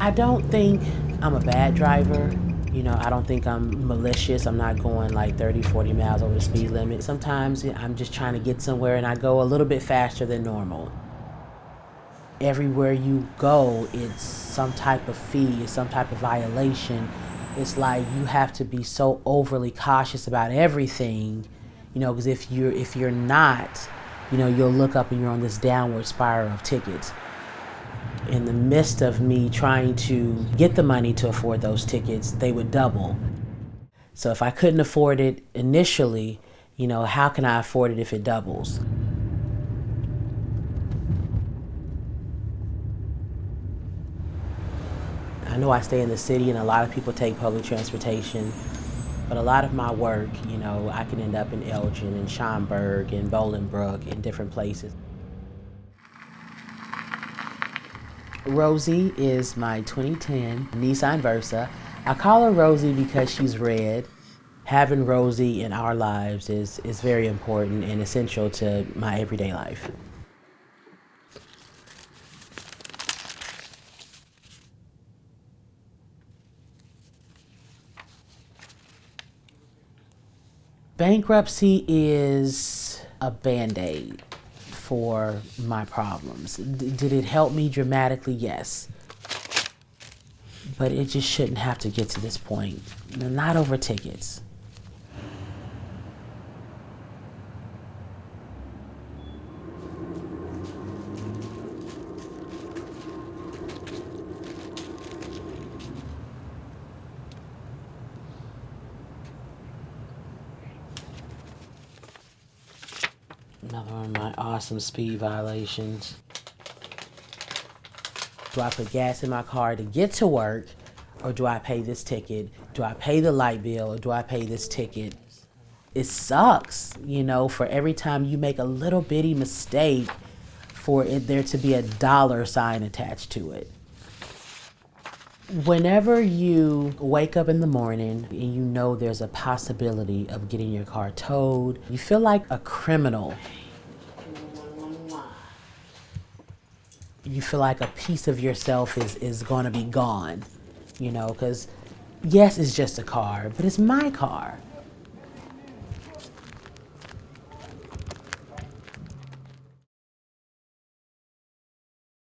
I don't think I'm a bad driver. You know, I don't think I'm malicious. I'm not going like 30, 40 miles over the speed limit. Sometimes I'm just trying to get somewhere and I go a little bit faster than normal. Everywhere you go, it's some type of fee, it's some type of violation. It's like you have to be so overly cautious about everything, you know, because if you're if you're not, you know, you'll look up and you're on this downward spiral of tickets in the midst of me trying to get the money to afford those tickets, they would double. So if I couldn't afford it initially, you know, how can I afford it if it doubles? I know I stay in the city and a lot of people take public transportation, but a lot of my work, you know, I can end up in Elgin and Schaumburg and Bolingbrook and different places. Rosie is my 2010 Nissan Versa. I call her Rosie because she's red. Having Rosie in our lives is, is very important and essential to my everyday life. Bankruptcy is a band-aid for my problems. D did it help me dramatically? Yes. But it just shouldn't have to get to this point. Not over tickets. Another one of my awesome speed violations. Do I put gas in my car to get to work or do I pay this ticket? Do I pay the light bill or do I pay this ticket? It sucks, you know, for every time you make a little bitty mistake for it there to be a dollar sign attached to it. Whenever you wake up in the morning and you know there's a possibility of getting your car towed, you feel like a criminal. You feel like a piece of yourself is, is going to be gone, you know, because yes, it's just a car, but it's my car.